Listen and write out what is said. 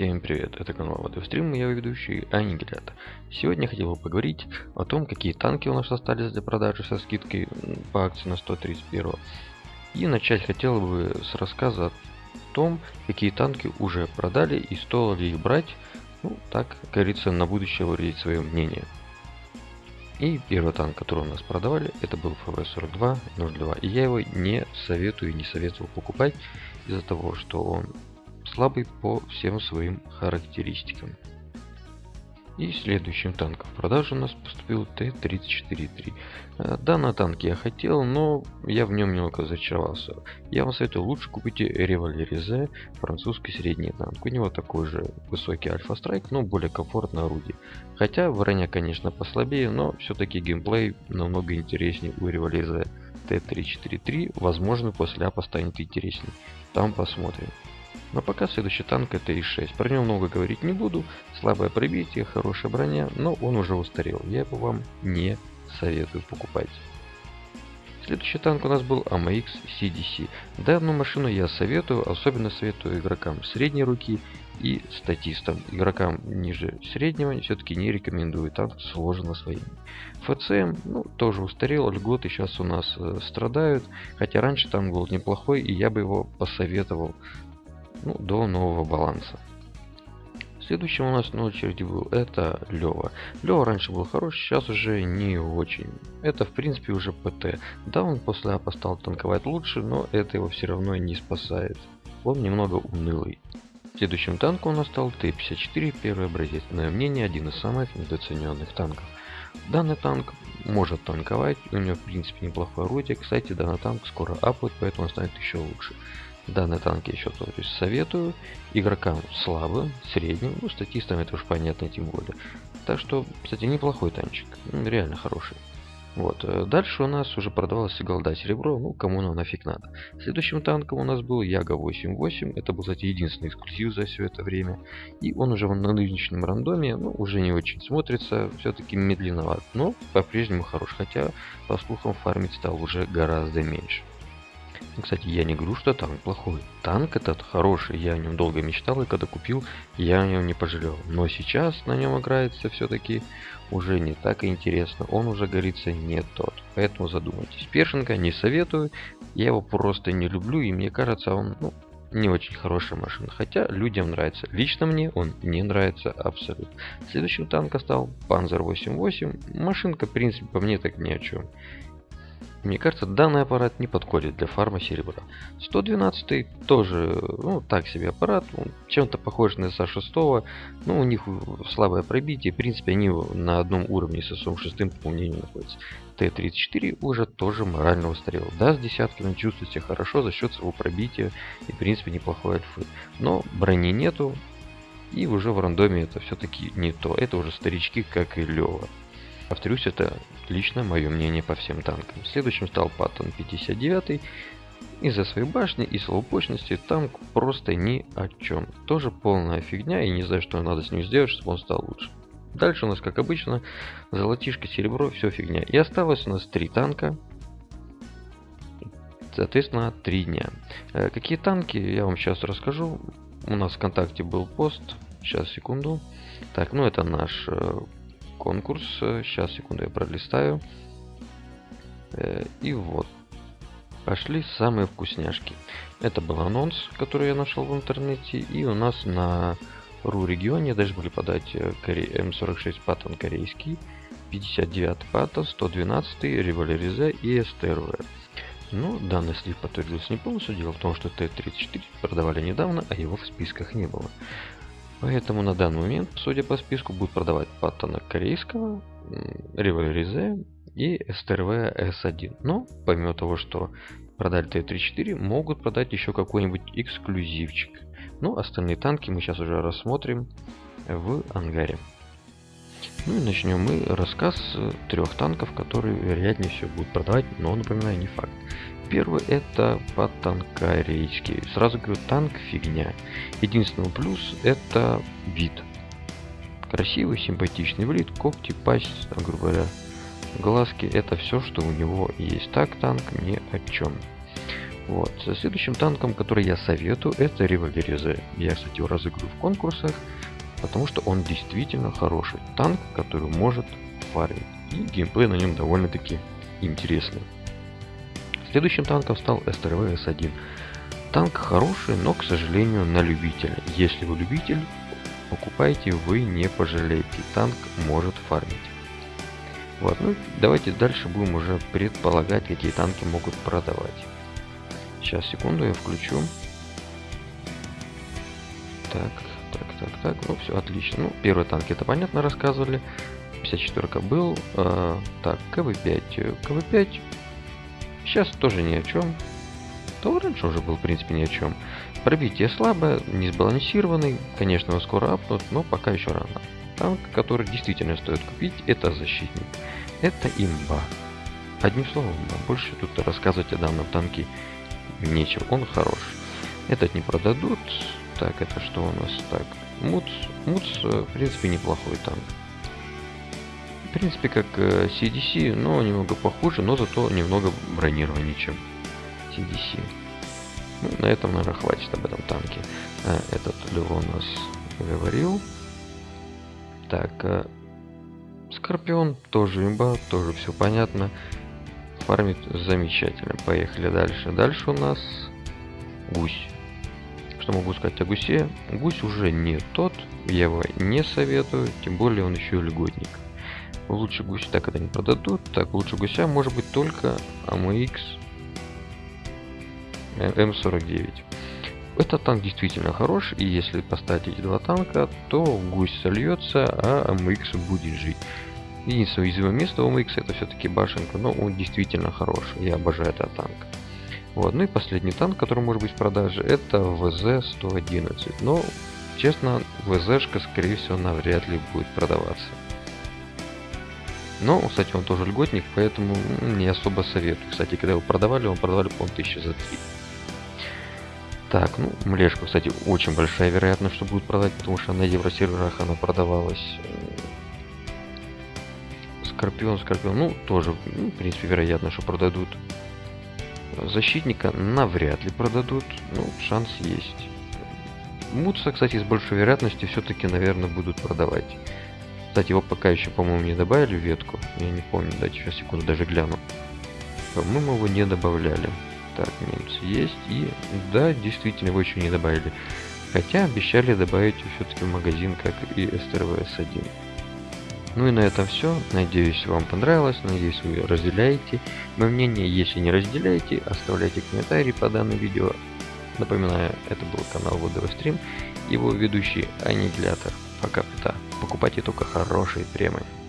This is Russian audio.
Всем привет, это канал Водострим, я ведущий Аннигилятор. Сегодня я хотел бы поговорить о том, какие танки у нас остались для продажи со скидкой по акции на 131. И начать хотел бы с рассказа о том, какие танки уже продали и стоило ли их брать, ну так, как говорится, на будущее выразить свое мнение. И первый танк, который у нас продавали, это был ФВ-42-02. И я его не советую и не советовал покупать из-за того, что он слабый по всем своим характеристикам. И следующим танком в продажу у нас поступил Т-34-3. Э, данный танк я хотел, но я в нем немного разочаровался. Я вам советую лучше купить Револьверизе, французский средний танк. У него такой же высокий альфа-страйк, но более комфортное орудие. Хотя броня, конечно, послабее, но все-таки геймплей намного интереснее у Револьверизе. Т-343, возможно, после апа станет интересней. Там посмотрим. Но пока следующий танк это И6. Про него много говорить не буду. Слабое пробитие, хорошая броня, но он уже устарел. Я его вам не советую покупать. Следующий танк у нас был AMX CDC. Данную машину я советую, особенно советую игрокам средней руки и статистам. Игрокам ниже среднего все-таки не рекомендую, танк сложен освоение. ФЦМ ну, тоже устарел, льготы сейчас у нас э, страдают, хотя раньше танк был неплохой и я бы его посоветовал ну, до нового баланса. Следующим у нас на очереди был это Лева. Лева раньше был хороший, сейчас уже не очень. Это в принципе уже ПТ. Да, он после апа стал танковать лучше, но это его все равно не спасает. Он немного унылый. Следующим танком у нас стал Т-54, первый образец. На мнение, один из самых недооцененных танков. Данный танк может танковать, у него в принципе неплохое орудие. Кстати, данный танк скоро апает, поэтому он станет еще лучше. Данный танк я еще то есть, советую. Игрокам слабым, средним, ну, статистам это уж понятно, тем более. Так что, кстати, неплохой танчик. Реально хороший. Вот. Э, дальше у нас уже продавалось голда серебро, ну кому оно нафиг надо. Следующим танком у нас был Яга 88, это был, кстати, единственный эксклюзив за все это время. И он уже на нынешнем рандоме, ну, уже не очень смотрится, все-таки медленноват, но по-прежнему хорош, хотя, по слухам, фармить стал уже гораздо меньше. Кстати, я не говорю, что танк плохой. Танк этот хороший, я о нем долго мечтал, и когда купил, я о нем не пожалел. Но сейчас на нем играется все-таки уже не так интересно, он уже, говорится, не тот. Поэтому задумайтесь. Першинга не советую, я его просто не люблю, и мне кажется, он ну, не очень хорошая машина. Хотя людям нравится. Лично мне он не нравится абсолютно. Следующим танком стал Panzer 88. Машинка, в принципе, по мне так ни о чем. Мне кажется, данный аппарат не подходит для фарма серебра. 112 тоже, ну, так себе аппарат, чем-то похож на SA6, но у них слабое пробитие, в принципе, они на одном уровне с SM6, по мнению, находятся. Т-34 уже тоже морально устарел. Да, с десятками чувствует себя хорошо за счет своего пробития и, в принципе, неплохой альфы. Но брони нету, и уже в рандоме это все-таки не то. Это уже старички, как и Лева. Повторюсь, это лично мое мнение по всем танкам. Следующим стал Паттон 59. Из-за своей башни и слабопочности танк просто ни о чем. Тоже полная фигня и не знаю, что надо с ним сделать, чтобы он стал лучше. Дальше у нас, как обычно, золотишко, серебро, все фигня. И осталось у нас три танка. Соответственно, три дня. Э, какие танки, я вам сейчас расскажу. У нас в ВКонтакте был пост. Сейчас, секунду. Так, ну это наш э, конкурс. Сейчас, секунду, я пролистаю. Э, и вот. Пошли самые вкусняшки. Это был анонс, который я нашел в интернете. И у нас на РУ регионе даже были подать э, М46 паттон корейский, 59 паттон, 112 револьверизе и СТРВ. Но данный слив подтвердился не полностью. Дело в том, что Т-34 продавали недавно, а его в списках не было. Поэтому на данный момент, судя по списку, будут продавать паттона корейского, Револьризе и СТРВ С1. Но, помимо того, что продали Т-34, могут продать еще какой-нибудь эксклюзивчик. Ну, остальные танки мы сейчас уже рассмотрим в ангаре. Ну и начнем мы рассказ трех танков, которые вероятнее всего будут продавать, но напоминаю, не факт. Первый это потанкарейский. Сразу говорю, танк фигня. Единственный плюс это вид. Красивый, симпатичный вид, когти, пасть, грубо говоря, глазки. Это все, что у него есть. Так танк ни о чем. Вот. Следующим танком, который я советую, это Револьверизе. Я, кстати, его разыгрываю в конкурсах, потому что он действительно хороший танк, который может фармить. И геймплей на нем довольно-таки интересный. Следующим танком стал СТРВ С1. Танк хороший, но, к сожалению, на любителя. Если вы любитель, покупайте, вы не пожалеете. Танк может фармить. Вот, ну давайте дальше будем уже предполагать, какие танки могут продавать. Сейчас, секунду, я включу. Так, так, так, так, ну все, отлично. Ну, первый танк это понятно рассказывали. 54 был. Э, так, КВ-5. КВ-5 сейчас тоже ни о чем. То раньше уже был, в принципе, ни о чем. Пробитие слабое, не сбалансированный. Конечно, его скоро апнут, но пока еще рано. Танк, который действительно стоит купить, это защитник. Это имба. Одним словом, больше тут рассказывать о данном танке нечего. Он хорош. Этот не продадут. Так, это что у нас? Так, Муц. Муц, в принципе, неплохой танк. В принципе, как CDC, но немного похуже, но зато немного бронированнее, чем CDC. Ну, на этом, наверное, хватит об этом танке. А, этот Лево у нас говорил. Так, Скорпион тоже имба, тоже все понятно. Фармит замечательно. Поехали дальше. Дальше у нас гусь. Что могу сказать о гусе? Гусь уже не тот, я его не советую, тем более он еще и льготник. Лучше гусь так это не продадут, так лучше гуся может быть только AMX М49. Этот танк действительно хорош, и если поставить эти два танка, то гусь сольется, а АМХ будет жить. Единственное уязвимое место у АМХ это все-таки башенка, но он действительно хорош. Я обожаю этот танк. Вот, ну и последний танк, который может быть в продаже, это ВЗ-111. Но, честно, ВЗ-шка, скорее всего, навряд ли будет продаваться. Но, кстати, он тоже льготник, поэтому не особо советую. Кстати, когда его продавали, он продавали, по-моему, 1000 за 3. Так, ну, млешка, кстати, очень большая вероятность, что будет продать, потому что на евросерверах она продавалась. Скорпион, Скорпион, ну, тоже, ну, в принципе, вероятно, что продадут. Защитника навряд ли продадут, ну, шанс есть. Мутса, кстати, с большой вероятностью все-таки, наверное, будут продавать. Кстати, его пока еще, по-моему, не добавили в ветку. Я не помню, дайте сейчас секунду даже гляну. По-моему, его не добавляли. Так, немцы есть. И да, действительно, его еще не добавили. Хотя обещали добавить все-таки в магазин, как и STRVS1. Ну и на этом все. Надеюсь, вам понравилось. Надеюсь, вы разделяете мое мнение. Если не разделяете, оставляйте комментарии по данному видео. Напоминаю, это был канал ВДВ Стрим. Его ведущий Аннигилятор. Пока-пока. Покупайте только хорошие премии.